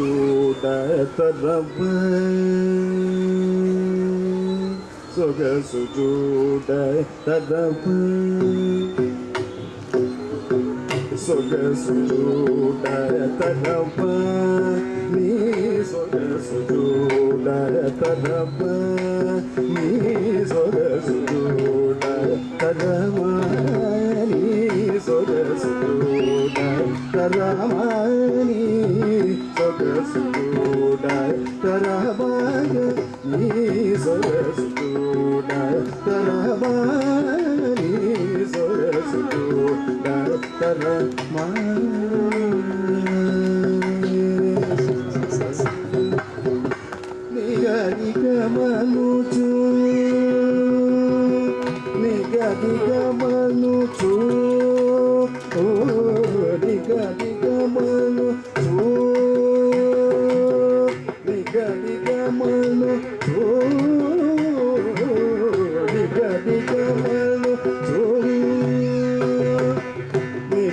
சுஜூடரவு சுக சுஜூடரவு சொக சுஜூடரவு நீ சொக சுஜூடரவு நீ సగసుడ తరమణి సగసుడ తరమణ నీ సగసుడ Taramani సగసుడ తరమణ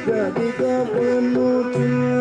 Daddy, the one more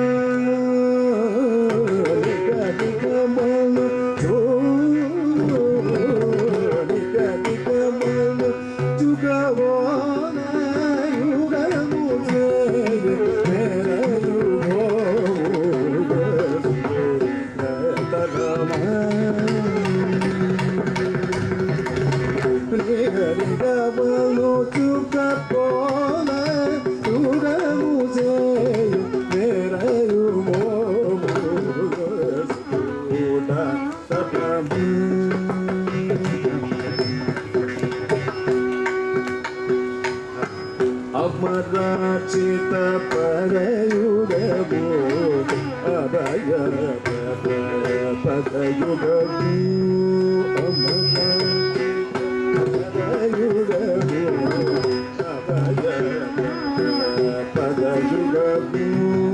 Amarachita Parayuga Bodhi Abaya Padayuga Bodhi Thank you.